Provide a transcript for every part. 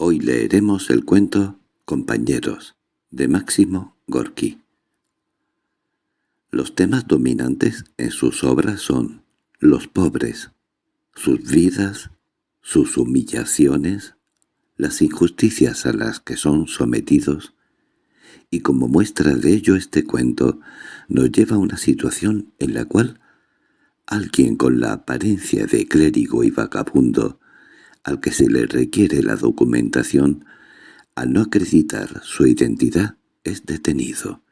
Hoy leeremos el cuento Compañeros, de Máximo Gorki. Los temas dominantes en sus obras son los pobres, sus vidas, sus humillaciones, las injusticias a las que son sometidos, y como muestra de ello este cuento nos lleva a una situación en la cual alguien con la apariencia de clérigo y vagabundo, al que se le requiere la documentación, al no acreditar su identidad, es detenido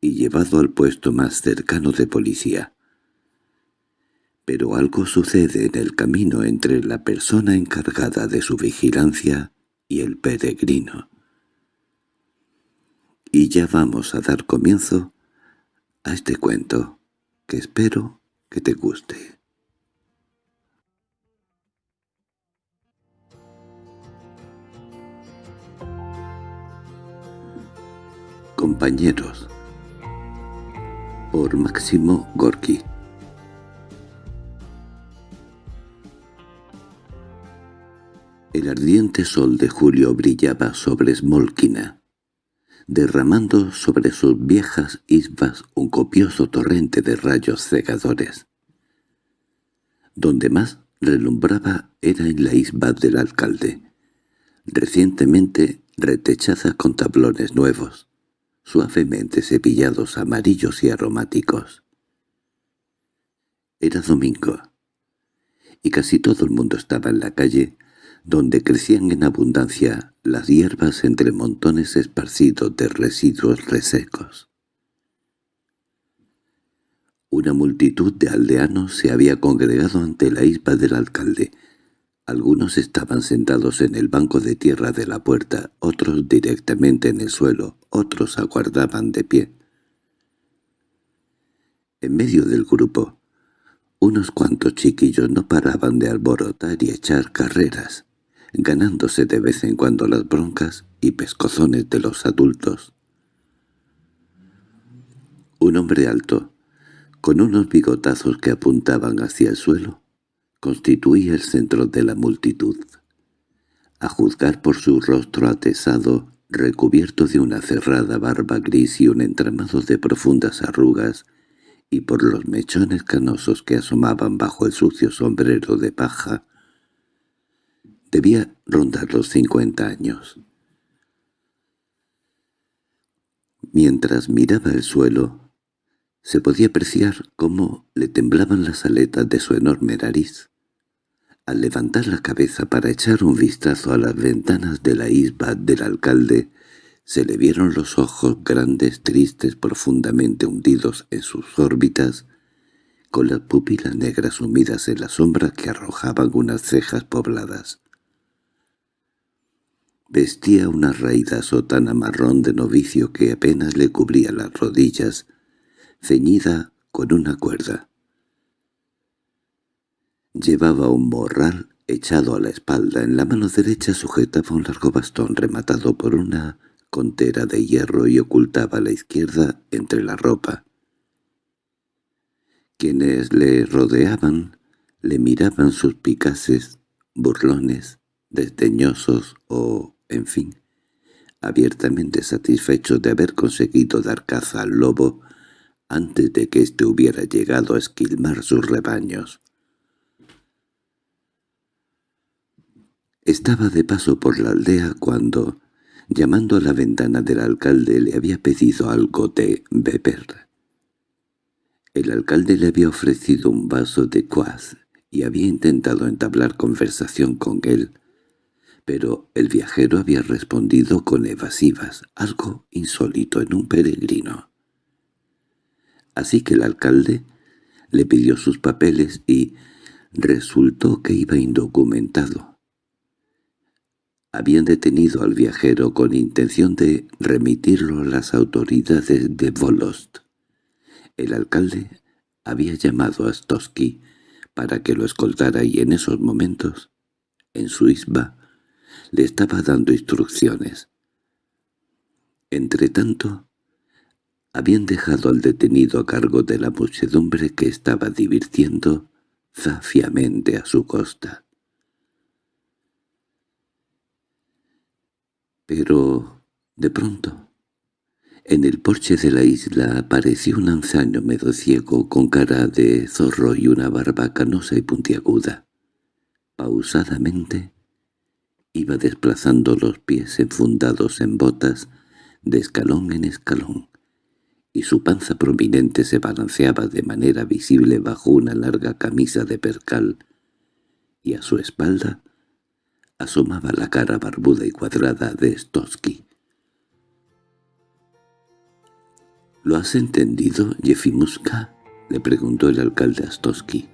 y llevado al puesto más cercano de policía. Pero algo sucede en el camino entre la persona encargada de su vigilancia y el peregrino. Y ya vamos a dar comienzo a este cuento, que espero que te guste. Compañeros. Por Máximo Gorki. El ardiente sol de julio brillaba sobre Smolkina, derramando sobre sus viejas isbas un copioso torrente de rayos cegadores. Donde más relumbraba era en la isba del alcalde, recientemente retechada con tablones nuevos, suavemente cepillados amarillos y aromáticos. Era domingo, y casi todo el mundo estaba en la calle, donde crecían en abundancia las hierbas entre montones esparcidos de residuos resecos. Una multitud de aldeanos se había congregado ante la isba del alcalde. Algunos estaban sentados en el banco de tierra de la puerta, otros directamente en el suelo, otros aguardaban de pie. En medio del grupo, unos cuantos chiquillos no paraban de alborotar y echar carreras ganándose de vez en cuando las broncas y pescozones de los adultos. Un hombre alto, con unos bigotazos que apuntaban hacia el suelo, constituía el centro de la multitud. A juzgar por su rostro atesado, recubierto de una cerrada barba gris y un entramado de profundas arrugas, y por los mechones canosos que asomaban bajo el sucio sombrero de paja, Debía rondar los cincuenta años. Mientras miraba el suelo, se podía apreciar cómo le temblaban las aletas de su enorme nariz. Al levantar la cabeza para echar un vistazo a las ventanas de la isba del alcalde, se le vieron los ojos grandes, tristes, profundamente hundidos en sus órbitas, con las pupilas negras sumidas en la sombra que arrojaban unas cejas pobladas. Vestía una raída sotana marrón de novicio que apenas le cubría las rodillas, ceñida con una cuerda. Llevaba un morral echado a la espalda. En la mano derecha sujetaba un largo bastón rematado por una contera de hierro y ocultaba la izquierda entre la ropa. Quienes le rodeaban le miraban suspicaces, burlones, desdeñosos o en fin, abiertamente satisfecho de haber conseguido dar caza al lobo antes de que éste hubiera llegado a esquilmar sus rebaños. Estaba de paso por la aldea cuando, llamando a la ventana del alcalde, le había pedido algo de beber. El alcalde le había ofrecido un vaso de cuaz y había intentado entablar conversación con él, pero el viajero había respondido con evasivas, algo insólito en un peregrino. Así que el alcalde le pidió sus papeles y resultó que iba indocumentado. Habían detenido al viajero con intención de remitirlo a las autoridades de Volost. El alcalde había llamado a Stosky para que lo escoltara y en esos momentos, en su isba, le estaba dando instrucciones. Entretanto, habían dejado al detenido a cargo de la muchedumbre que estaba divirtiendo zafiamente a su costa. Pero, de pronto, en el porche de la isla apareció un anciano medio ciego con cara de zorro y una barba canosa y puntiaguda. Pausadamente iba desplazando los pies enfundados en botas de escalón en escalón, y su panza prominente se balanceaba de manera visible bajo una larga camisa de percal, y a su espalda asomaba la cara barbuda y cuadrada de Stosky. —¿Lo has entendido, Jefimuska? —le preguntó el alcalde a Stosky.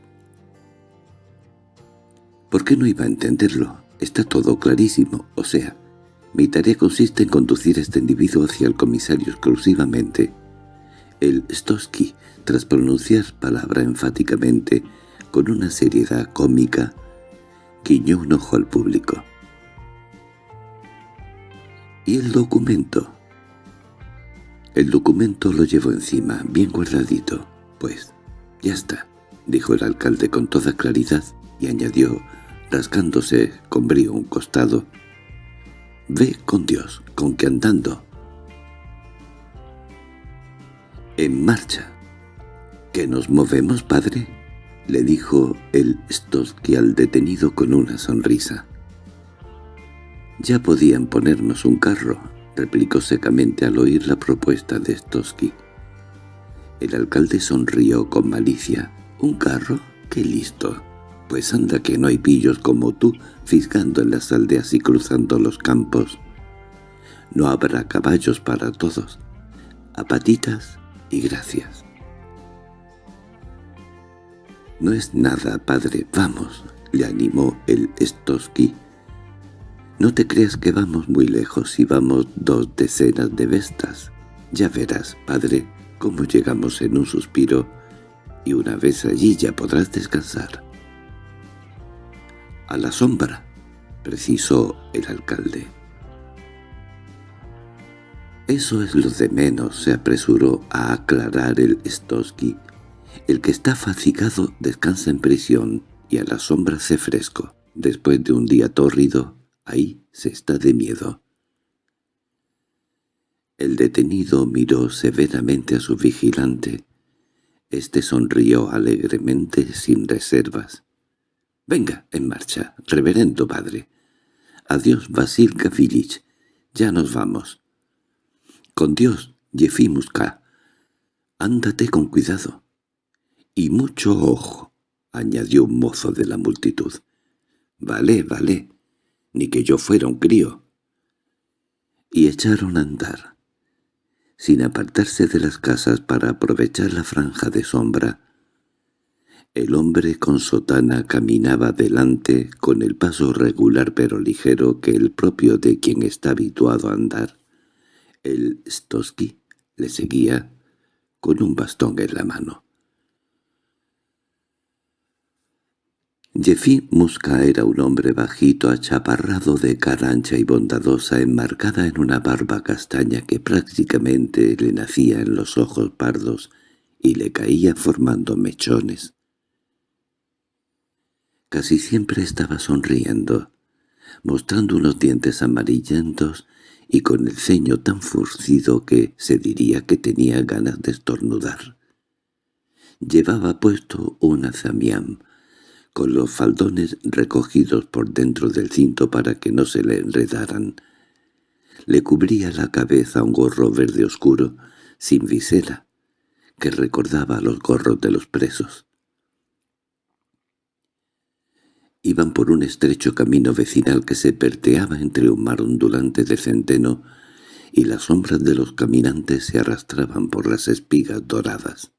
—¿Por qué no iba a entenderlo? Está todo clarísimo, o sea, mi tarea consiste en conducir a este individuo hacia el comisario exclusivamente. El Stosky, tras pronunciar palabra enfáticamente, con una seriedad cómica, guiñó un ojo al público. —¿Y el documento? El documento lo llevo encima, bien guardadito. Pues, ya está —dijo el alcalde con toda claridad, y añadió, rascándose con brío un costado—, Ve con Dios, con que andando. —En marcha. —¿Que nos movemos, padre? —le dijo el Stosky al detenido con una sonrisa. —Ya podían ponernos un carro —replicó secamente al oír la propuesta de Stosky. El alcalde sonrió con malicia. —¿Un carro? ¡Qué listo! Pues anda que no hay pillos como tú fisgando en las aldeas y cruzando los campos. No habrá caballos para todos. A patitas gracias. —No es nada, padre, vamos —le animó el Stosky. —No te creas que vamos muy lejos y vamos dos decenas de bestas. Ya verás, padre, cómo llegamos en un suspiro, y una vez allí ya podrás descansar. —A la sombra —precisó el alcalde. —Eso es lo de menos —se apresuró a aclarar el Stosky. El que está fatigado descansa en prisión y a la sombra hace fresco. Después de un día tórrido, ahí se está de miedo. El detenido miró severamente a su vigilante. Este sonrió alegremente sin reservas. «Venga, en marcha, reverendo padre. Adiós, Vasil Gavrilich. Ya nos vamos». «Con Dios, Yefimuska. Ándate con cuidado». —Y mucho ojo —añadió un mozo de la multitud. —Vale, vale. Ni que yo fuera un crío. Y echaron a andar. Sin apartarse de las casas para aprovechar la franja de sombra, el hombre con sotana caminaba delante con el paso regular pero ligero que el propio de quien está habituado a andar. El Stosky le seguía con un bastón en la mano. Jeffy Musca era un hombre bajito, achaparrado de cara ancha y bondadosa, enmarcada en una barba castaña que prácticamente le nacía en los ojos pardos y le caía formando mechones. Casi siempre estaba sonriendo, mostrando unos dientes amarillentos y con el ceño tan furcido que se diría que tenía ganas de estornudar. Llevaba puesto un azamián, con los faldones recogidos por dentro del cinto para que no se le enredaran. Le cubría la cabeza un gorro verde oscuro, sin visera, que recordaba los gorros de los presos. Iban por un estrecho camino vecinal que se perteaba entre un mar ondulante de centeno y las sombras de los caminantes se arrastraban por las espigas doradas.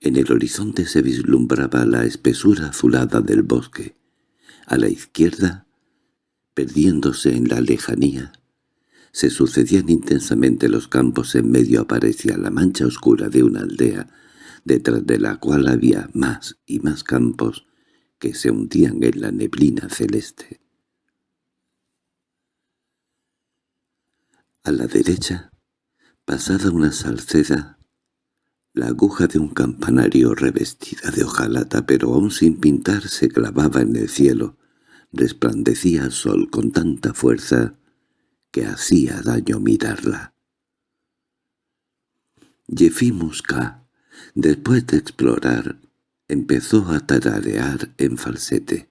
En el horizonte se vislumbraba la espesura azulada del bosque. A la izquierda, perdiéndose en la lejanía, se sucedían intensamente los campos en medio aparecía la mancha oscura de una aldea, detrás de la cual había más y más campos que se hundían en la neblina celeste. A la derecha, pasada una salceda, la aguja de un campanario revestida de hojalata pero aún sin pintar se clavaba en el cielo, resplandecía al sol con tanta fuerza que hacía daño mirarla. Yefimuska, después de explorar, empezó a tararear en falsete.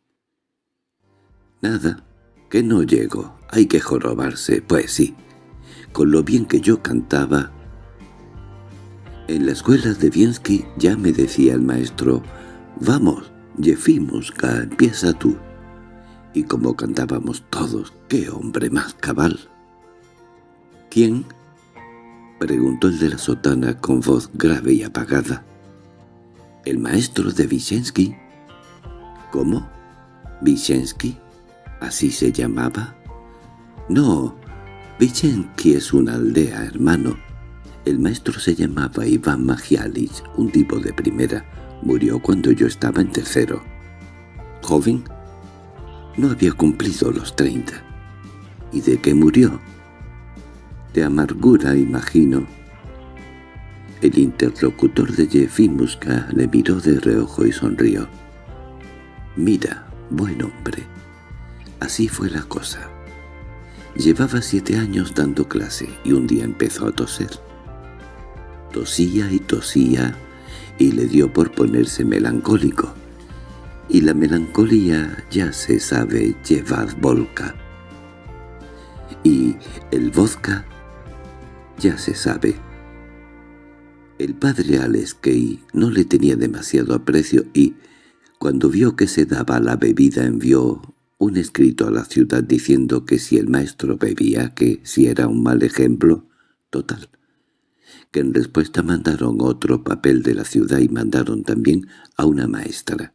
Nada, que no llego, hay que jorobarse, pues sí. Con lo bien que yo cantaba... En la escuela de Biensky ya me decía el maestro, «Vamos, Yefimuska, empieza tú». Y como cantábamos todos, ¡qué hombre más cabal! —¿Quién? —preguntó el de la sotana con voz grave y apagada. —¿El maestro de Vicensky? —¿Cómo? —¿Vicensky? ¿Así se llamaba? —No, Vicensky es una aldea, hermano. El maestro se llamaba Iván Magialis, un tipo de primera. Murió cuando yo estaba en tercero. ¿Joven? No había cumplido los treinta. ¿Y de qué murió? De amargura, imagino. El interlocutor de Jefimuska le miró de reojo y sonrió. «Mira, buen hombre». Así fue la cosa. Llevaba siete años dando clase y un día empezó a toser. Tosía y tosía y le dio por ponerse melancólico y la melancolía ya se sabe llevar volca. Y el vodka ya se sabe. El padre Aleskei no le tenía demasiado aprecio y, cuando vio que se daba la bebida envió un escrito a la ciudad diciendo que si el maestro bebía, que si era un mal ejemplo, total. Que en respuesta mandaron otro papel de la ciudad y mandaron también a una maestra.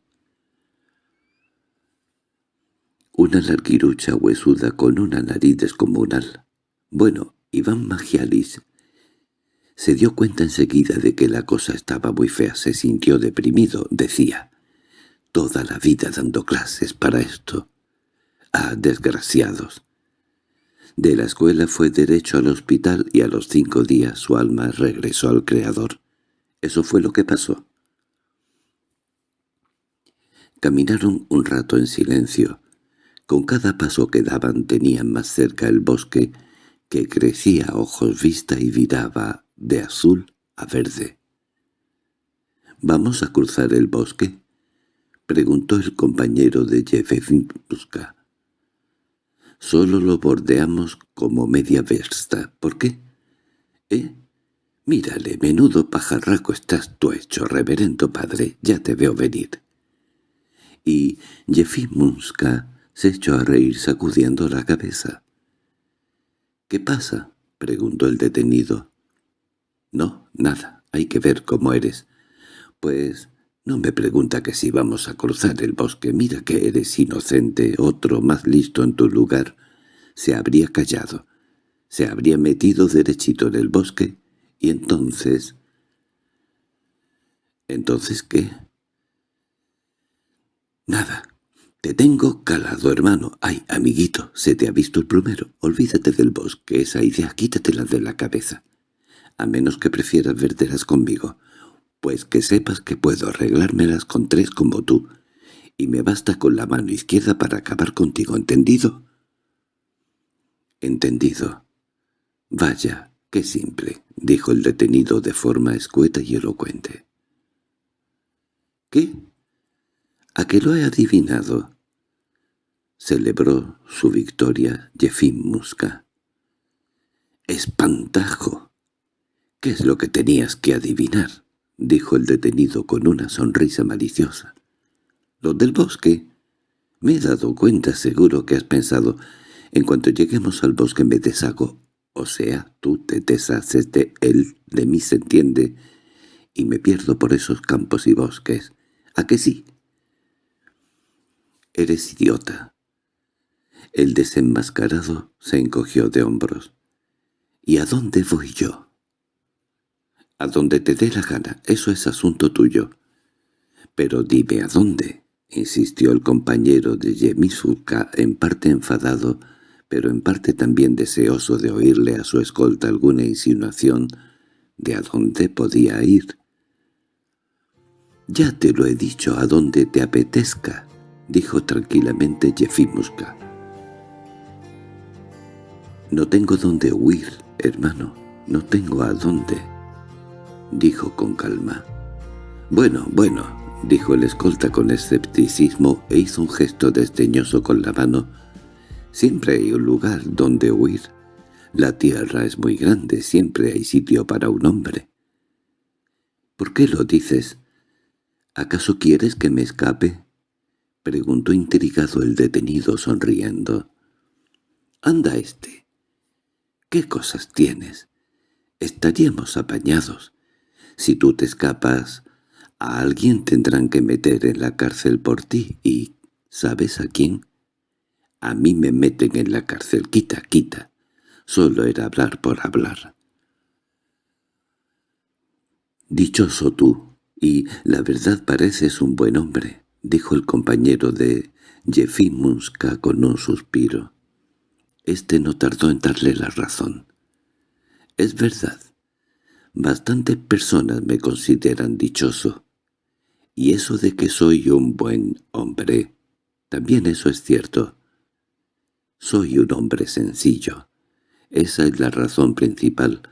una larguirucha huesuda con una nariz descomunal. Bueno, Iván Magialis se dio cuenta enseguida de que la cosa estaba muy fea, se sintió deprimido, decía. Toda la vida dando clases para esto. Ah, desgraciados. De la escuela fue derecho al hospital y a los cinco días su alma regresó al Creador. Eso fue lo que pasó. Caminaron un rato en silencio. Con cada paso que daban tenían más cerca el bosque, que crecía a ojos vista y viraba de azul a verde. —¿Vamos a cruzar el bosque? —preguntó el compañero de Jefefinska. —Solo lo bordeamos como media versta. ¿Por qué? —¿Eh? Mírale, menudo pajarraco estás tú hecho, reverendo padre, ya te veo venir. Y Jefimunska se echó a reír sacudiendo la cabeza. —¿Qué pasa? —preguntó el detenido. —No, nada. Hay que ver cómo eres. Pues no me pregunta que si vamos a cruzar el bosque. Mira que eres inocente. Otro más listo en tu lugar se habría callado. Se habría metido derechito en el bosque y entonces... ¿Entonces qué? Nada. —Te tengo calado, hermano. Ay, amiguito, se te ha visto el plumero. Olvídate del bosque, esa idea quítatela de la cabeza. A menos que prefieras verteras conmigo. Pues que sepas que puedo arreglármelas con tres como tú. Y me basta con la mano izquierda para acabar contigo, ¿entendido? Entendido. Vaya, qué simple, dijo el detenido de forma escueta y elocuente. ¿Qué? ¿A qué lo he adivinado? Celebró su victoria Jefim Musca. —¡Espantajo! —¿Qué es lo que tenías que adivinar? —dijo el detenido con una sonrisa maliciosa. —¿Lo del bosque? Me he dado cuenta, seguro que has pensado, en cuanto lleguemos al bosque me deshago, o sea, tú te deshaces de él, de mí se entiende, y me pierdo por esos campos y bosques. ¿A que sí? Eres idiota. El desenmascarado se encogió de hombros. —¿Y a dónde voy yo? —A donde te dé la gana, eso es asunto tuyo. —Pero dime a dónde —insistió el compañero de Yemisuka, en parte enfadado, pero en parte también deseoso de oírle a su escolta alguna insinuación de a dónde podía ir. —Ya te lo he dicho, a donde te apetezca dijo tranquilamente Jefimuska. No tengo dónde huir, hermano, no tengo a dónde, dijo con calma. Bueno, bueno, dijo el escolta con escepticismo e hizo un gesto desdeñoso con la mano. Siempre hay un lugar donde huir. La tierra es muy grande, siempre hay sitio para un hombre. ¿Por qué lo dices? ¿Acaso quieres que me escape? preguntó intrigado el detenido sonriendo. Anda este, ¿Qué cosas tienes? Estaríamos apañados. Si tú te escapas, a alguien tendrán que meter en la cárcel por ti y ¿sabes a quién? A mí me meten en la cárcel, quita, quita. Solo era hablar por hablar. Dichoso tú, y la verdad pareces un buen hombre, dijo el compañero de Jefimunska con un suspiro. Este no tardó en darle la razón. Es verdad. Bastantes personas me consideran dichoso. Y eso de que soy un buen hombre, también eso es cierto. Soy un hombre sencillo. Esa es la razón principal.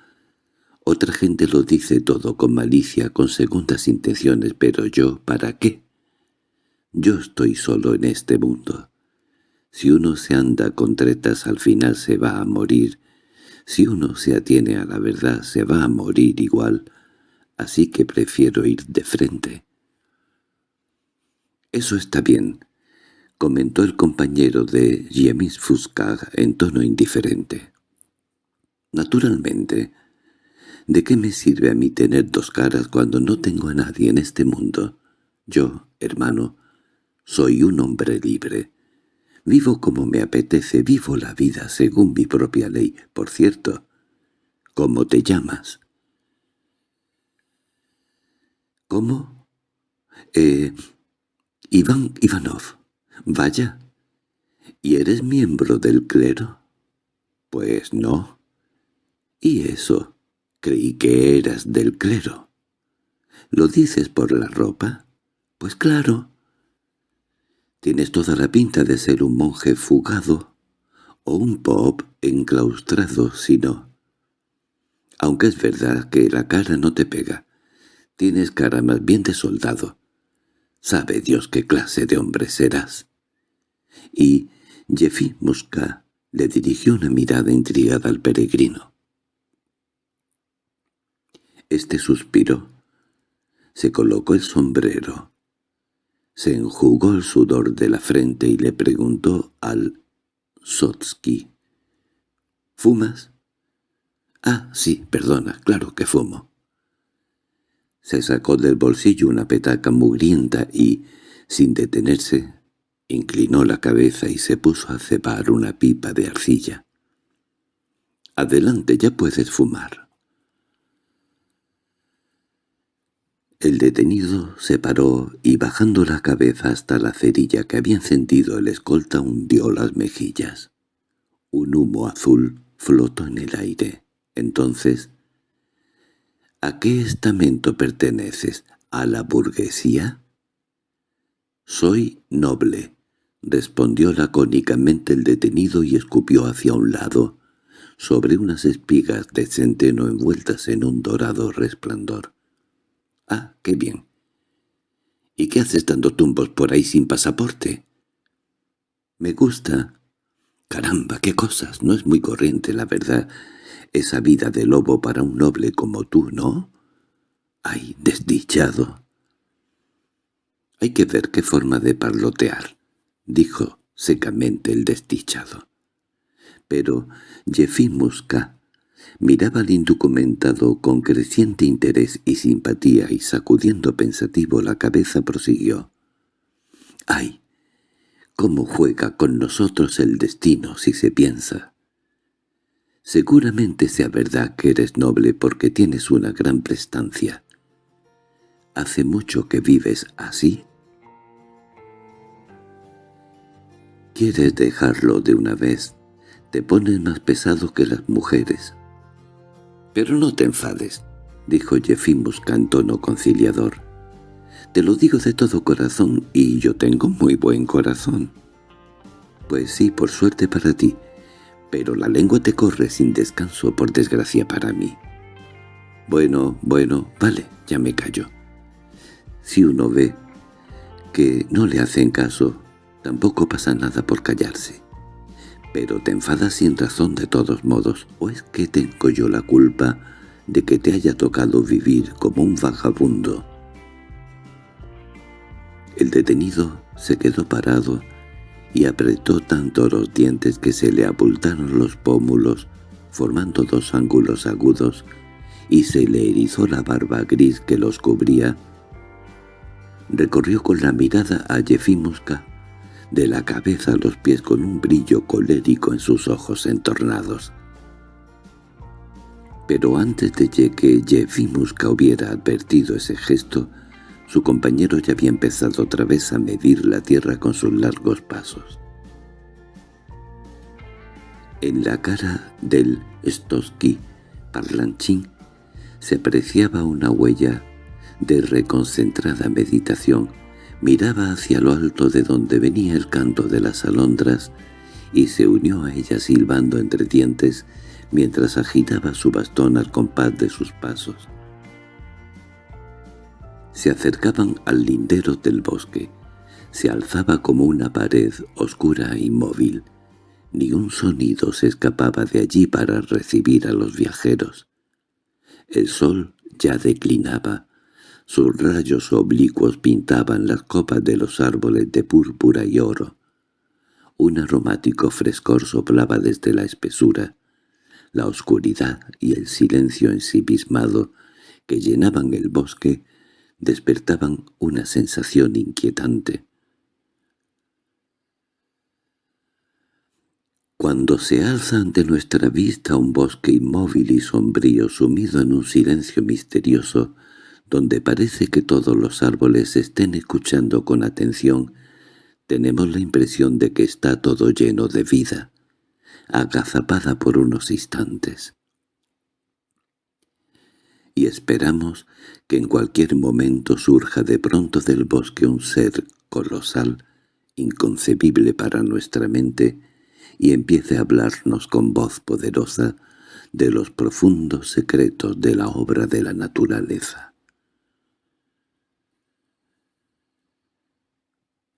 Otra gente lo dice todo con malicia, con segundas intenciones, pero yo, ¿para qué? Yo estoy solo en este mundo. Si uno se anda con tretas al final se va a morir. Si uno se atiene a la verdad se va a morir igual. Así que prefiero ir de frente. —Eso está bien —comentó el compañero de Jemis Fuscag en tono indiferente. —Naturalmente. ¿De qué me sirve a mí tener dos caras cuando no tengo a nadie en este mundo? Yo, hermano, soy un hombre libre. Vivo como me apetece, vivo la vida según mi propia ley. Por cierto, ¿cómo te llamas? ¿Cómo? Eh... Iván Ivanov. Vaya. ¿Y eres miembro del clero? Pues no. ¿Y eso? Creí que eras del clero. ¿Lo dices por la ropa? Pues claro. Tienes toda la pinta de ser un monje fugado o un pop enclaustrado, si no. Aunque es verdad que la cara no te pega. Tienes cara más bien de soldado. Sabe Dios qué clase de hombre serás. Y Jeffy Musca le dirigió una mirada intrigada al peregrino. Este suspiró. Se colocó el sombrero se enjugó el sudor de la frente y le preguntó al Sotsky. —¿Fumas? —Ah, sí, perdona, claro que fumo. Se sacó del bolsillo una petaca mugrienta y, sin detenerse, inclinó la cabeza y se puso a cebar una pipa de arcilla. —Adelante, ya puedes fumar. El detenido se paró y bajando la cabeza hasta la cerilla que había encendido el escolta hundió las mejillas. Un humo azul flotó en el aire. Entonces, ¿a qué estamento perteneces? ¿A la burguesía? «Soy noble», respondió lacónicamente el detenido y escupió hacia un lado, sobre unas espigas de centeno envueltas en un dorado resplandor. —Ah, qué bien. —¿Y qué haces dando tumbos por ahí sin pasaporte? —Me gusta. —Caramba, qué cosas. No es muy corriente, la verdad, esa vida de lobo para un noble como tú, ¿no? —¡Ay, desdichado! —Hay que ver qué forma de parlotear —dijo secamente el desdichado. Pero Musca Miraba al indocumentado con creciente interés y simpatía y sacudiendo pensativo la cabeza prosiguió. —¡Ay! ¿Cómo juega con nosotros el destino si se piensa? Seguramente sea verdad que eres noble porque tienes una gran prestancia. ¿Hace mucho que vives así? ¿Quieres dejarlo de una vez? Te pones más pesado que las mujeres. —Pero no te enfades —dijo Jefimus en tono conciliador. Te lo digo de todo corazón, y yo tengo muy buen corazón. Pues sí, por suerte para ti, pero la lengua te corre sin descanso por desgracia para mí. Bueno, bueno, vale, ya me callo. Si uno ve que no le hacen caso, tampoco pasa nada por callarse. Pero te enfadas sin razón de todos modos, ¿o es que tengo yo la culpa de que te haya tocado vivir como un vagabundo? El detenido se quedó parado y apretó tanto los dientes que se le abultaron los pómulos, formando dos ángulos agudos, y se le erizó la barba gris que los cubría. Recorrió con la mirada a Jefimuska, de la cabeza a los pies con un brillo colérico en sus ojos entornados. Pero antes de que Jefimuska hubiera advertido ese gesto, su compañero ya había empezado otra vez a medir la tierra con sus largos pasos. En la cara del Stosky parlanchín se apreciaba una huella de reconcentrada meditación. Miraba hacia lo alto de donde venía el canto de las alondras y se unió a ella silbando entre dientes mientras agitaba su bastón al compás de sus pasos. Se acercaban al lindero del bosque. Se alzaba como una pared oscura e inmóvil. Ni un sonido se escapaba de allí para recibir a los viajeros. El sol ya declinaba. Sus rayos oblicuos pintaban las copas de los árboles de púrpura y oro. Un aromático frescor soplaba desde la espesura. La oscuridad y el silencio ensimismado que llenaban el bosque despertaban una sensación inquietante. Cuando se alza ante nuestra vista un bosque inmóvil y sombrío sumido en un silencio misterioso, donde parece que todos los árboles estén escuchando con atención, tenemos la impresión de que está todo lleno de vida, agazapada por unos instantes y esperamos que en cualquier momento surja de pronto del bosque un ser colosal, inconcebible para nuestra mente, y empiece a hablarnos con voz poderosa de los profundos secretos de la obra de la naturaleza.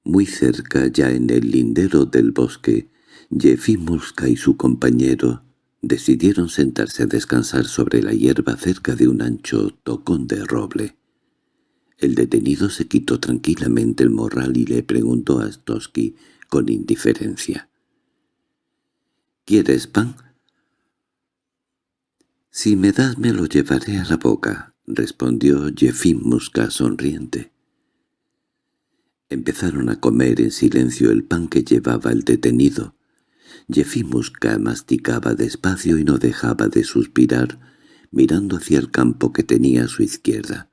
Muy cerca, ya en el lindero del bosque, Jefimuska y su compañero Decidieron sentarse a descansar sobre la hierba cerca de un ancho tocón de roble. El detenido se quitó tranquilamente el morral y le preguntó a Stosky con indiferencia. —¿Quieres pan? —Si me das me lo llevaré a la boca —respondió Musca sonriente. Empezaron a comer en silencio el pan que llevaba el detenido. Jefimuska masticaba despacio y no dejaba de suspirar, mirando hacia el campo que tenía a su izquierda.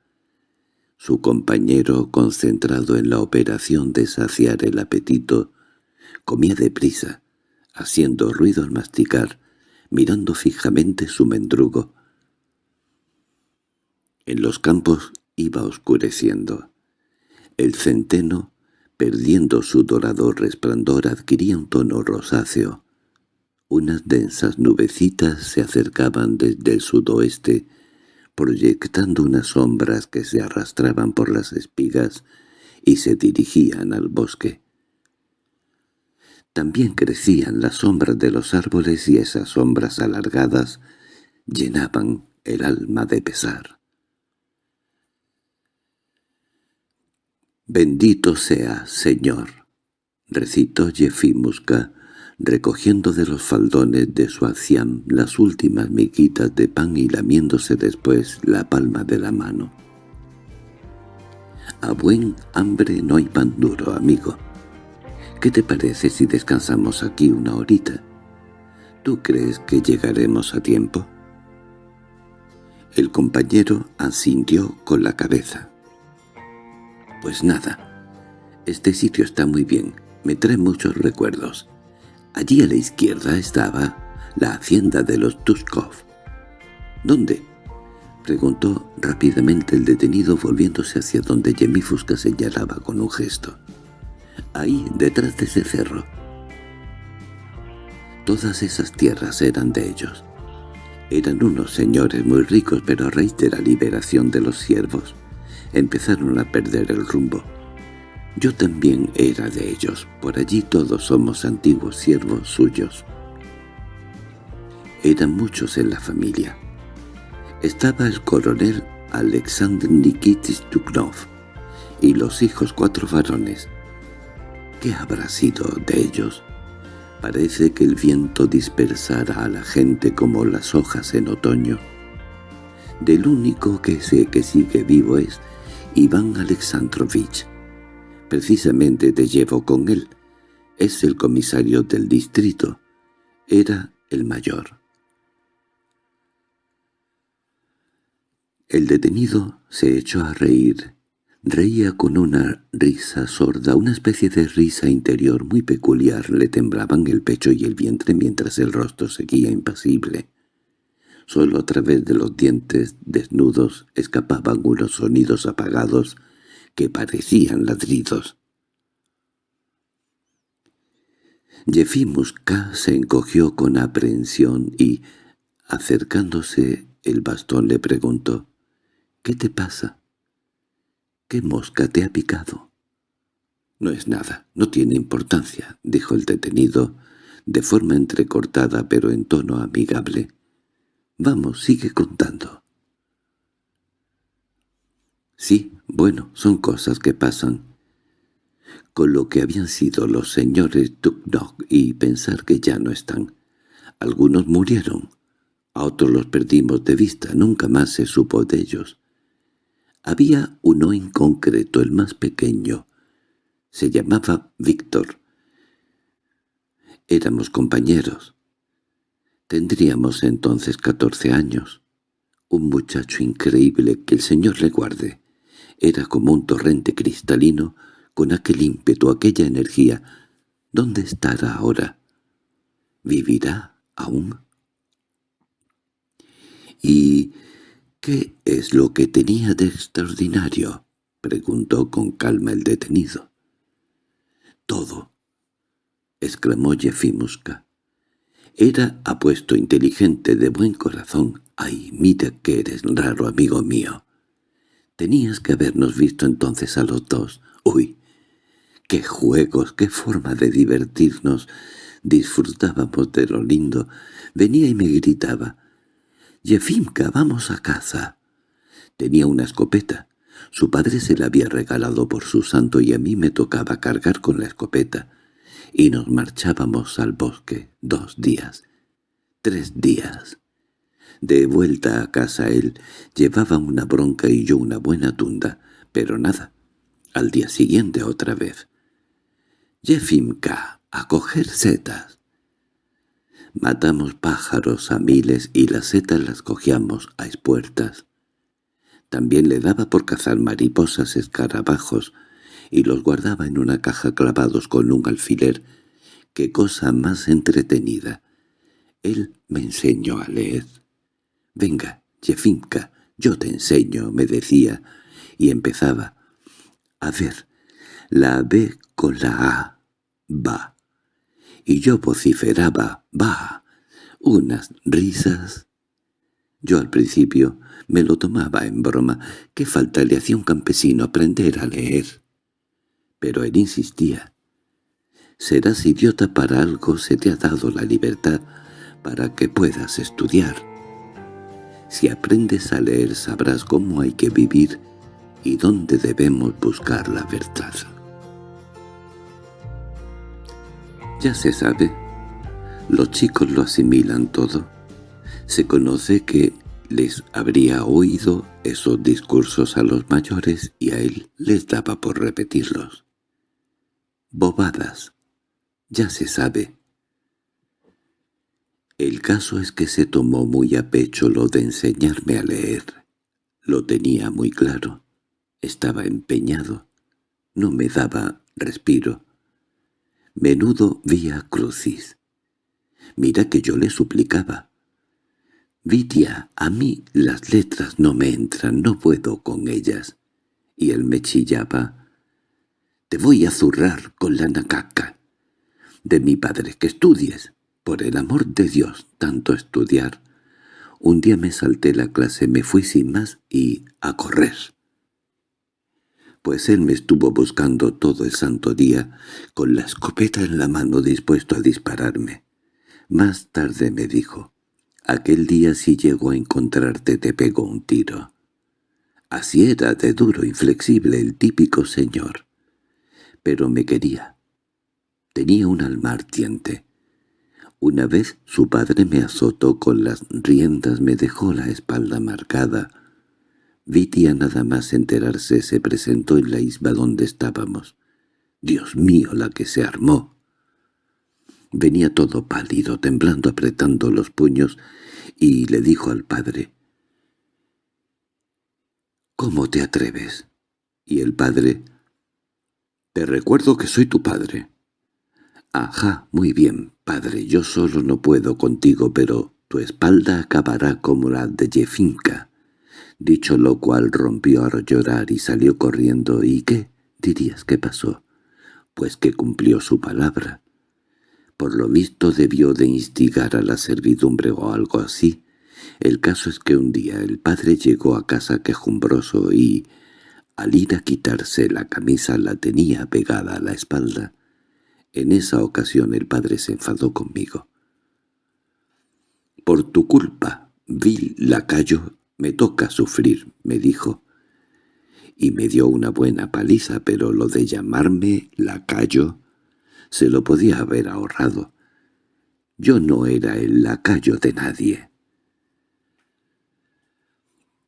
Su compañero, concentrado en la operación de saciar el apetito, comía deprisa, haciendo ruido al masticar, mirando fijamente su mendrugo. En los campos iba oscureciendo. El centeno perdiendo su dorado resplandor adquiría un tono rosáceo. Unas densas nubecitas se acercaban desde el sudoeste, proyectando unas sombras que se arrastraban por las espigas y se dirigían al bosque. También crecían las sombras de los árboles y esas sombras alargadas llenaban el alma de pesar. «Bendito sea, Señor», recitó Jefimuska, recogiendo de los faldones de su aciam las últimas miquitas de pan y lamiéndose después la palma de la mano. «A buen hambre no hay pan duro, amigo. ¿Qué te parece si descansamos aquí una horita? ¿Tú crees que llegaremos a tiempo?» El compañero asintió con la cabeza. Pues nada. Este sitio está muy bien, me trae muchos recuerdos. Allí a la izquierda estaba la hacienda de los Tuskov. ¿Dónde? Preguntó rápidamente el detenido volviéndose hacia donde Yemifusca señalaba con un gesto. Ahí, detrás de ese cerro. Todas esas tierras eran de ellos. Eran unos señores muy ricos, pero a raíz de la liberación de los siervos, empezaron a perder el rumbo. Yo también era de ellos, por allí todos somos antiguos siervos suyos. Eran muchos en la familia. Estaba el coronel Alexander Nikitis Duknov y los hijos cuatro varones. ¿Qué habrá sido de ellos? Parece que el viento dispersara a la gente como las hojas en otoño. Del único que sé que sigue vivo es Iván Alexandrovich. Precisamente te llevo con él. Es el comisario del distrito. Era el mayor. El detenido se echó a reír Reía con una risa sorda, una especie de risa interior muy peculiar. Le temblaban el pecho y el vientre mientras el rostro seguía impasible. Solo a través de los dientes desnudos escapaban unos sonidos apagados que parecían ladridos. Yefimuska se encogió con aprehensión y, acercándose el bastón, le preguntó, «¿Qué te pasa?» ¿Qué mosca te ha picado? No es nada, no tiene importancia, dijo el detenido, de forma entrecortada pero en tono amigable. Vamos, sigue contando. Sí, bueno, son cosas que pasan. Con lo que habían sido los señores Tuknok y pensar que ya no están. Algunos murieron, a otros los perdimos de vista, nunca más se supo de ellos. Había uno en concreto, el más pequeño. Se llamaba Víctor. Éramos compañeros. Tendríamos entonces catorce años. Un muchacho increíble, que el Señor le guarde. Era como un torrente cristalino, con aquel ímpetu, aquella energía. ¿Dónde estará ahora? ¿Vivirá aún? Y —¿Qué es lo que tenía de extraordinario? —preguntó con calma el detenido. —Todo —exclamó Yefimuska. Era apuesto, inteligente, de buen corazón. —Ay, mira que eres raro, amigo mío. Tenías que habernos visto entonces a los dos. ¡Uy! ¡Qué juegos, qué forma de divertirnos! Disfrutábamos de lo lindo. Venía y me gritaba «Yefimka, vamos a casa». Tenía una escopeta. Su padre se la había regalado por su santo y a mí me tocaba cargar con la escopeta. Y nos marchábamos al bosque dos días, tres días. De vuelta a casa él llevaba una bronca y yo una buena tunda, pero nada. Al día siguiente otra vez. «Yefimka, a coger setas». Matamos pájaros a miles y las setas las cogíamos a espuertas. También le daba por cazar mariposas escarabajos y los guardaba en una caja clavados con un alfiler. ¡Qué cosa más entretenida! Él me enseñó a leer. «Venga, Jefinka, yo te enseño», me decía, y empezaba. «A ver, la B con la A, va» y yo vociferaba, «¡Bah!», unas risas. Yo al principio me lo tomaba en broma, ¿qué falta le hacía un campesino aprender a leer? Pero él insistía. «Serás idiota para algo, se te ha dado la libertad para que puedas estudiar. Si aprendes a leer sabrás cómo hay que vivir y dónde debemos buscar la verdad». Ya se sabe. Los chicos lo asimilan todo. Se conoce que les habría oído esos discursos a los mayores y a él les daba por repetirlos. Bobadas. Ya se sabe. El caso es que se tomó muy a pecho lo de enseñarme a leer. Lo tenía muy claro. Estaba empeñado. No me daba respiro. Menudo vía crucis. Mira que yo le suplicaba. Vitia, a mí las letras no me entran, no puedo con ellas. Y él me chillaba. Te voy a zurrar con la nacaca. De mi padre que estudies. Por el amor de Dios, tanto estudiar. Un día me salté la clase, me fui sin más y a correr. Pues él me estuvo buscando todo el santo día, con la escopeta en la mano dispuesto a dispararme. Más tarde me dijo, aquel día si llego a encontrarte te pego un tiro. Así era de duro, inflexible, el típico señor. Pero me quería. Tenía un alma ardiente. Una vez su padre me azotó con las riendas, me dejó la espalda marcada. Vitia nada más enterarse se presentó en la isba donde estábamos. Dios mío, la que se armó. Venía todo pálido, temblando, apretando los puños, y le dijo al padre, «¿Cómo te atreves?» Y el padre, «Te recuerdo que soy tu padre». «Ajá, muy bien, padre, yo solo no puedo contigo, pero tu espalda acabará como la de Jefinka». Dicho lo cual rompió a llorar y salió corriendo. ¿Y qué? dirías que pasó. Pues que cumplió su palabra. Por lo visto debió de instigar a la servidumbre o algo así. El caso es que un día el padre llegó a casa quejumbroso y, al ir a quitarse la camisa, la tenía pegada a la espalda. En esa ocasión el padre se enfadó conmigo. «Por tu culpa, vil lacayo, me toca sufrir», me dijo. Y me dio una buena paliza, pero lo de llamarme lacayo se lo podía haber ahorrado. Yo no era el lacayo de nadie.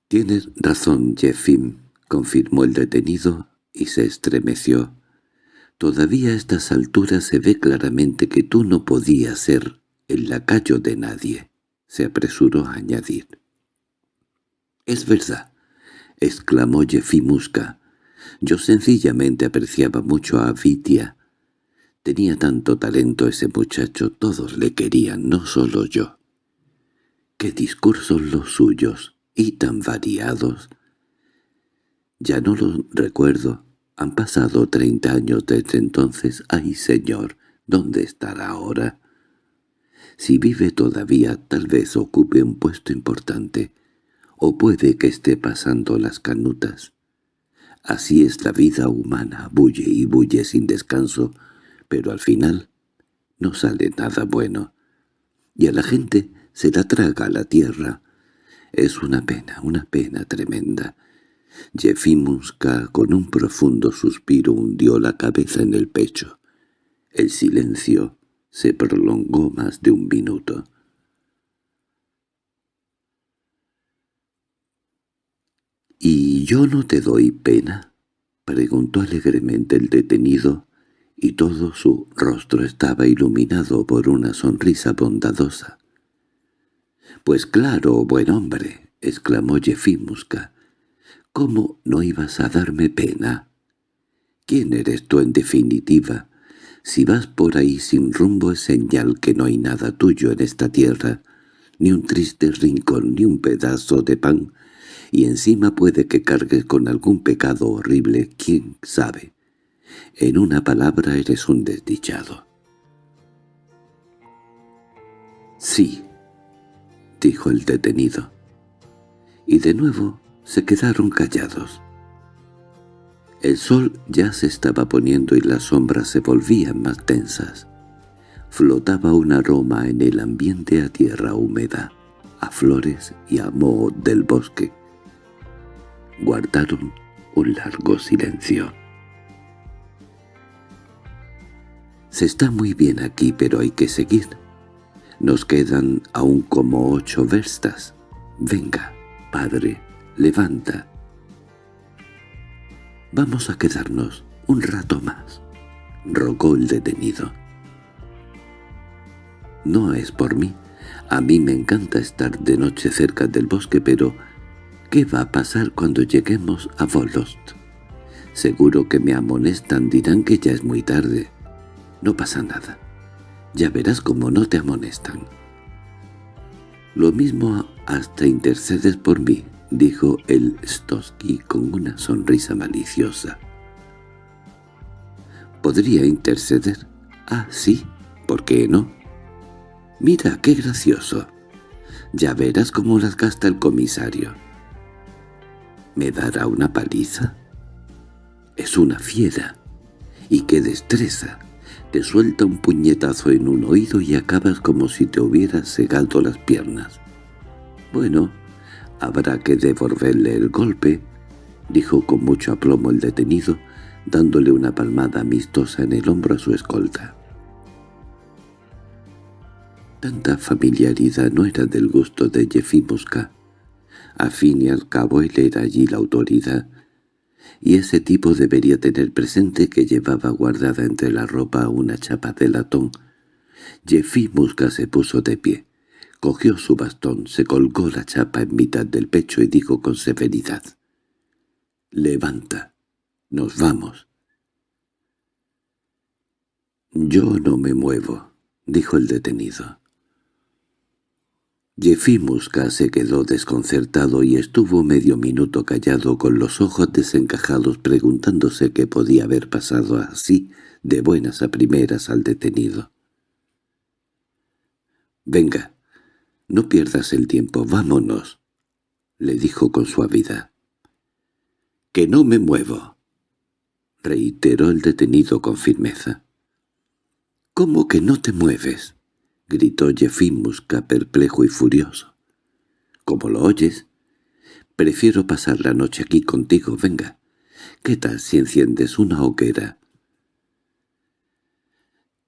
«Tienes razón, Jeffim», confirmó el detenido y se estremeció. Todavía a estas alturas se ve claramente que tú no podías ser el lacayo de nadie, se apresuró a añadir. —Es verdad —exclamó Jefimuska—, yo sencillamente apreciaba mucho a Vitia. Tenía tanto talento ese muchacho, todos le querían, no solo yo. —¡Qué discursos los suyos! y tan variados. Ya no lo recuerdo, han pasado treinta años desde entonces. ¡Ay, señor! ¿Dónde estará ahora? Si vive todavía, tal vez ocupe un puesto importante, o puede que esté pasando las canutas. Así es la vida humana, bulle y bulle sin descanso, pero al final no sale nada bueno. Y a la gente se la traga la tierra. Es una pena, una pena tremenda. Jefimuska con un profundo suspiro hundió la cabeza en el pecho. El silencio se prolongó más de un minuto. —¿Y yo no te doy pena? —preguntó alegremente el detenido, y todo su rostro estaba iluminado por una sonrisa bondadosa. —Pues claro, buen hombre —exclamó Jefimuska—, ¿Cómo no ibas a darme pena? ¿Quién eres tú en definitiva? Si vas por ahí sin rumbo es señal que no hay nada tuyo en esta tierra, ni un triste rincón, ni un pedazo de pan, y encima puede que cargues con algún pecado horrible, quién sabe. En una palabra eres un desdichado. —Sí —dijo el detenido. Y de nuevo se quedaron callados. El sol ya se estaba poniendo y las sombras se volvían más tensas. Flotaba un aroma en el ambiente a tierra húmeda, a flores y a moho del bosque. Guardaron un largo silencio. Se está muy bien aquí, pero hay que seguir. Nos quedan aún como ocho verstas. Venga, padre, levanta. Vamos a quedarnos un rato más, rogó el detenido. No es por mí. A mí me encanta estar de noche cerca del bosque, pero ¿qué va a pasar cuando lleguemos a Volost? Seguro que me amonestan, dirán que ya es muy tarde. No pasa nada. Ya verás cómo no te amonestan. Lo mismo «Hasta intercedes por mí», dijo el Stosky con una sonrisa maliciosa. «¿Podría interceder? Ah, sí, ¿por qué no?» «Mira, qué gracioso. Ya verás cómo las gasta el comisario». ¿Me dará una paliza? Es una fiera. Y qué destreza. Te suelta un puñetazo en un oído y acabas como si te hubieras segado las piernas. Bueno, habrá que devolverle el golpe, dijo con mucho aplomo el detenido, dándole una palmada amistosa en el hombro a su escolta. Tanta familiaridad no era del gusto de Mosca. A fin y al cabo él era allí la autoridad, y ese tipo debería tener presente que llevaba guardada entre la ropa una chapa de latón. Jeffy Musca se puso de pie, cogió su bastón, se colgó la chapa en mitad del pecho y dijo con severidad, «Levanta, nos vamos». «Yo no me muevo», dijo el detenido. Musca se quedó desconcertado y estuvo medio minuto callado con los ojos desencajados preguntándose qué podía haber pasado así de buenas a primeras al detenido. «Venga, no pierdas el tiempo, vámonos», le dijo con suavidad. «Que no me muevo», reiteró el detenido con firmeza. «¿Cómo que no te mueves?» —gritó Musca perplejo y furioso. —¿Cómo lo oyes? Prefiero pasar la noche aquí contigo, venga. ¿Qué tal si enciendes una hoguera?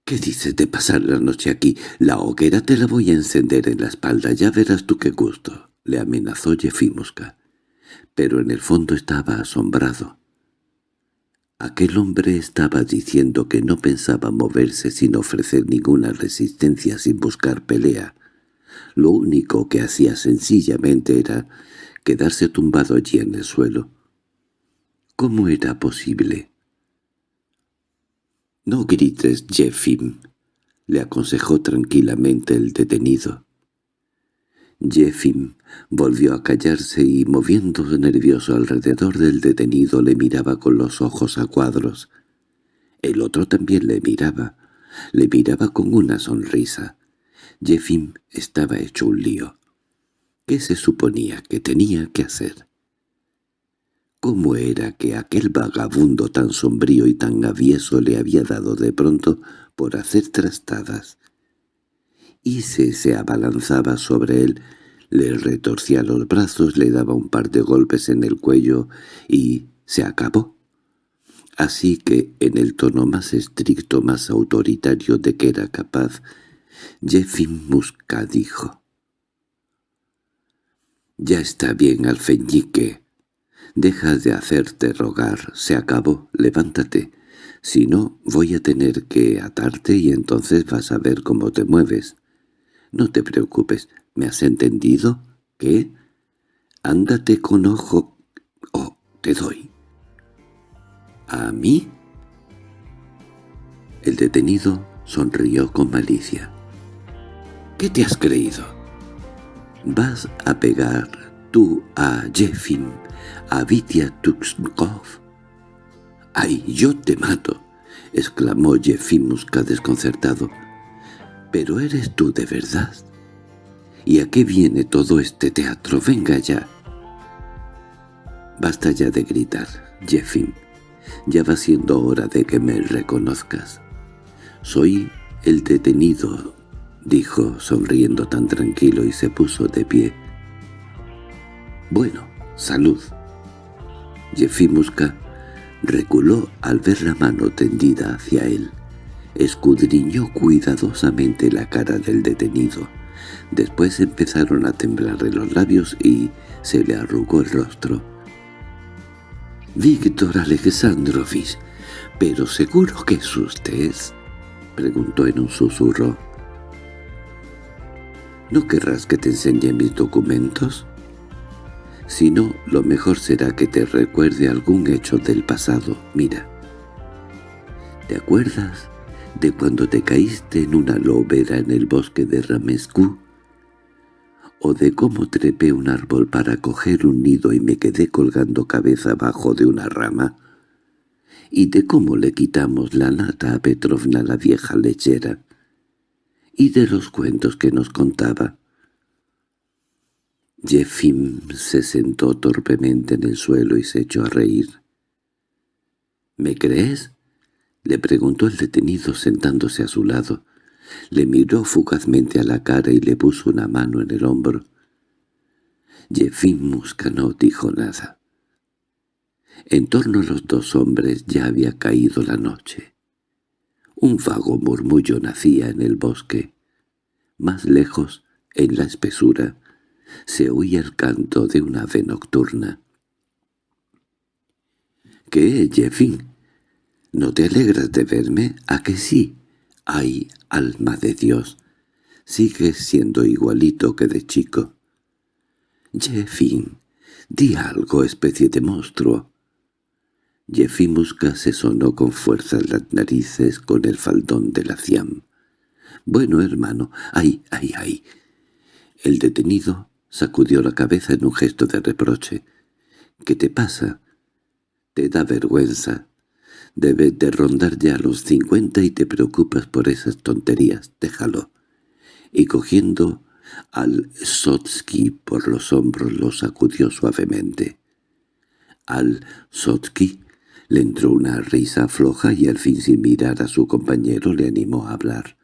—¿Qué dices de pasar la noche aquí? La hoguera te la voy a encender en la espalda, ya verás tú qué gusto —le amenazó Musca. Pero en el fondo estaba asombrado. Aquel hombre estaba diciendo que no pensaba moverse sin ofrecer ninguna resistencia sin buscar pelea. Lo único que hacía sencillamente era quedarse tumbado allí en el suelo. ¿Cómo era posible? «No grites, Jeffim», le aconsejó tranquilamente el detenido. Jeffim volvió a callarse y, moviéndose nervioso alrededor del detenido, le miraba con los ojos a cuadros. El otro también le miraba. Le miraba con una sonrisa. Jeffim estaba hecho un lío. ¿Qué se suponía que tenía que hacer? ¿Cómo era que aquel vagabundo tan sombrío y tan avieso le había dado de pronto por hacer trastadas? y se abalanzaba sobre él, le retorcía los brazos, le daba un par de golpes en el cuello y se acabó. Así que, en el tono más estricto, más autoritario de que era capaz, Jeffin Musca dijo. «Ya está bien, alfeñique. Deja de hacerte rogar. Se acabó. Levántate. Si no, voy a tener que atarte y entonces vas a ver cómo te mueves». No te preocupes, ¿me has entendido? ¿Qué? Ándate con ojo... Oh, te doy. ¿A mí? El detenido sonrió con malicia. ¿Qué te has creído? ¿Vas a pegar tú a Jeffin, a Vitya Tuxkov? —¡Ay, yo te mato! —exclamó Jefimuska desconcertado. —¿Pero eres tú de verdad? ¿Y a qué viene todo este teatro? Venga ya. Basta ya de gritar, Jeffin. Ya va siendo hora de que me reconozcas. Soy el detenido, dijo, sonriendo tan tranquilo y se puso de pie. Bueno, salud. Musca reculó al ver la mano tendida hacia él escudriñó cuidadosamente la cara del detenido. Después empezaron a temblarle los labios y se le arrugó el rostro. «Víctor Alexandrovich, ¿pero seguro que es usted?» preguntó en un susurro. «¿No querrás que te enseñe mis documentos?» Si no, lo mejor será que te recuerde algún hecho del pasado. Mira. ¿Te acuerdas de cuando te caíste en una lobera en el bosque de Ramescu? o de cómo trepé un árbol para coger un nido y me quedé colgando cabeza abajo de una rama, y de cómo le quitamos la nata a Petrovna la vieja lechera, y de los cuentos que nos contaba. Jefim se sentó torpemente en el suelo y se echó a reír. —¿Me crees? —le preguntó el detenido sentándose a su lado. Le miró fugazmente a la cara y le puso una mano en el hombro. Jefim Musca no dijo nada. En torno a los dos hombres ya había caído la noche. Un vago murmullo nacía en el bosque. Más lejos, en la espesura, se oía el canto de una ave nocturna. —¿Qué, Jeffin? ¿No te alegras de verme? ¿A que sí? ¡Ay, alma de Dios! Sigues siendo igualito que de chico. —Jeffin, di algo, especie de monstruo. Musca se sonó con fuerza las narices con el faldón de la ciam. —Bueno, hermano, ay, ay, ay. El detenido sacudió la cabeza en un gesto de reproche. —¿Qué te pasa? —Te da vergüenza. Debes de rondar ya los cincuenta y te preocupas por esas tonterías. Déjalo. Y cogiendo al Sotsky por los hombros lo sacudió suavemente. Al Sotsky le entró una risa floja y al fin sin mirar a su compañero le animó a hablar.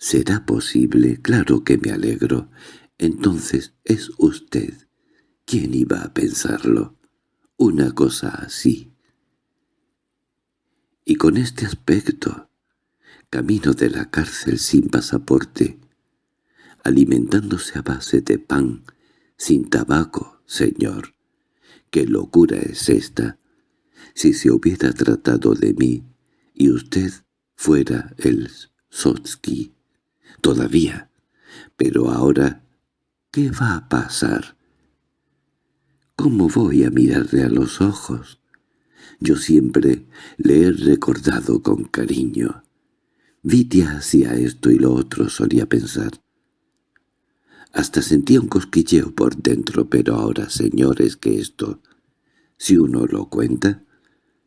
—¿Será posible? Claro que me alegro. Entonces es usted. ¿Quién iba a pensarlo? Una cosa así. Y con este aspecto, camino de la cárcel sin pasaporte, alimentándose a base de pan, sin tabaco, señor, ¿Qué locura es esta? Si se hubiera tratado de mí y usted fuera el Sotsky, todavía. Pero ahora, ¿qué va a pasar? ¿Cómo voy a mirarle a los ojos? Yo siempre le he recordado con cariño. Vitia hacía esto y lo otro, solía pensar. Hasta sentía un cosquilleo por dentro, pero ahora, señores, que esto, si uno lo cuenta,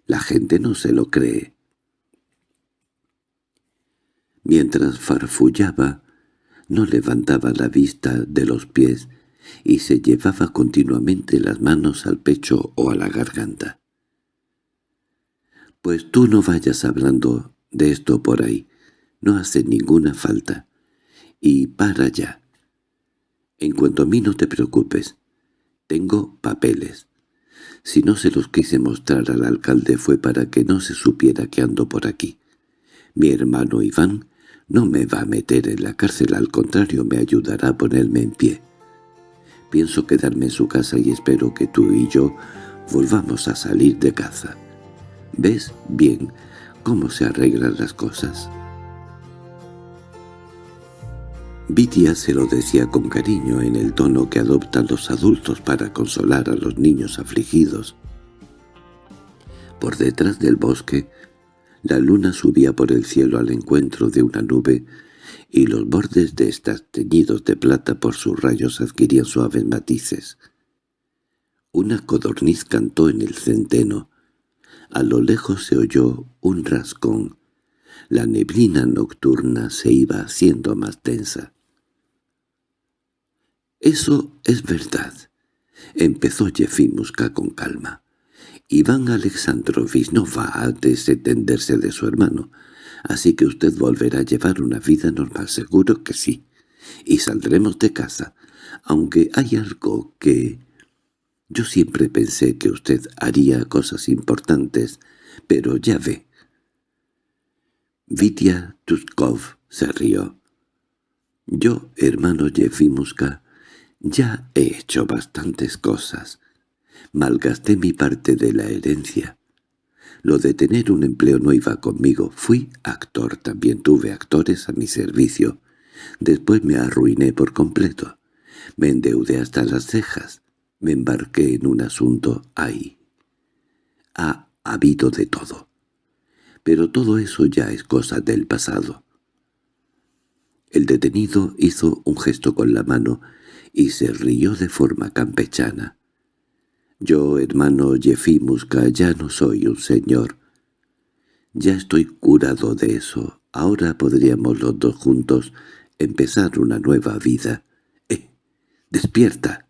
la gente no se lo cree. Mientras farfullaba, no levantaba la vista de los pies y se llevaba continuamente las manos al pecho o a la garganta. «Pues tú no vayas hablando de esto por ahí, no hace ninguna falta. Y para ya. En cuanto a mí no te preocupes. Tengo papeles. Si no se los quise mostrar al alcalde fue para que no se supiera que ando por aquí. Mi hermano Iván no me va a meter en la cárcel, al contrario me ayudará a ponerme en pie. Pienso quedarme en su casa y espero que tú y yo volvamos a salir de caza. ¿Ves bien cómo se arreglan las cosas?» Vitia se lo decía con cariño en el tono que adoptan los adultos para consolar a los niños afligidos. Por detrás del bosque, la luna subía por el cielo al encuentro de una nube, y los bordes de estas teñidos de plata por sus rayos adquirían suaves matices. Una codorniz cantó en el centeno. A lo lejos se oyó un rascón. La neblina nocturna se iba haciendo más densa. —Eso es verdad —empezó Yefimuska con calma. Iván Alexandrovich no va a desentenderse de su hermano, así que usted volverá a llevar una vida normal, seguro que sí. Y saldremos de casa, aunque hay algo que... Yo siempre pensé que usted haría cosas importantes, pero ya ve. Vitya Tuskov se rió. Yo, hermano Yefimuska, ya he hecho bastantes cosas. Malgasté mi parte de la herencia. Lo de tener un empleo no iba conmigo. Fui actor, también tuve actores a mi servicio. Después me arruiné por completo. Me endeudé hasta las cejas. Me embarqué en un asunto ahí. Ha habido de todo. Pero todo eso ya es cosa del pasado. El detenido hizo un gesto con la mano y se rió de forma campechana. «Yo, hermano Jefimuska, ya no soy un señor. Ya estoy curado de eso. Ahora podríamos los dos juntos empezar una nueva vida. ¡Eh! ¡Despierta!»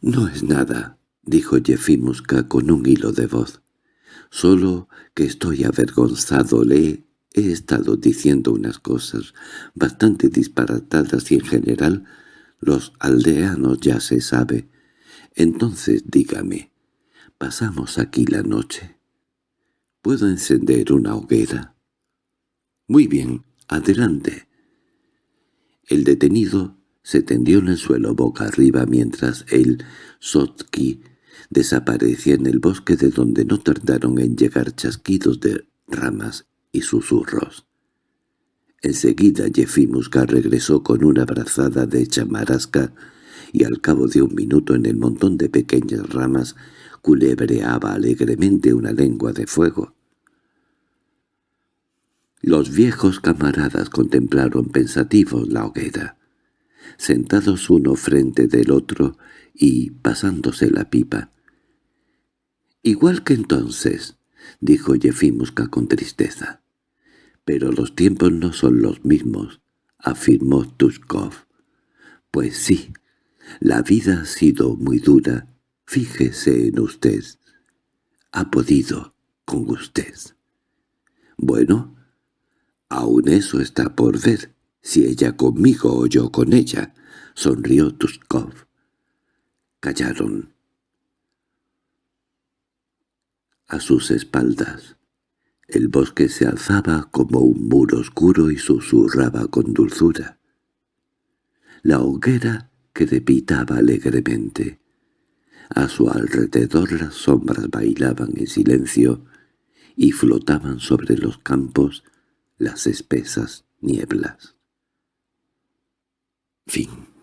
«No es nada», dijo Jefimuska con un hilo de voz. «Solo que estoy avergonzado. Le he estado diciendo unas cosas bastante disparatadas y en general los aldeanos ya se sabe. Entonces dígame, ¿pasamos aquí la noche? ¿Puedo encender una hoguera? Muy bien, adelante. El detenido se tendió en el suelo boca arriba mientras el Sotki desaparecía en el bosque de donde no tardaron en llegar chasquidos de ramas y susurros. Enseguida Jefimuska regresó con una brazada de chamarasca y al cabo de un minuto en el montón de pequeñas ramas culebreaba alegremente una lengua de fuego. Los viejos camaradas contemplaron pensativos la hoguera, sentados uno frente del otro y pasándose la pipa. «Igual que entonces», dijo Jefimuska con tristeza. «Pero los tiempos no son los mismos», afirmó Tushkov. «Pues sí, la vida ha sido muy dura. Fíjese en usted. Ha podido con usted». «Bueno, aún eso está por ver, si ella conmigo o yo con ella», sonrió Tushkov. Callaron. A sus espaldas, el bosque se alzaba como un muro oscuro y susurraba con dulzura. La hoguera crepitaba alegremente. A su alrededor las sombras bailaban en silencio y flotaban sobre los campos las espesas nieblas. Fin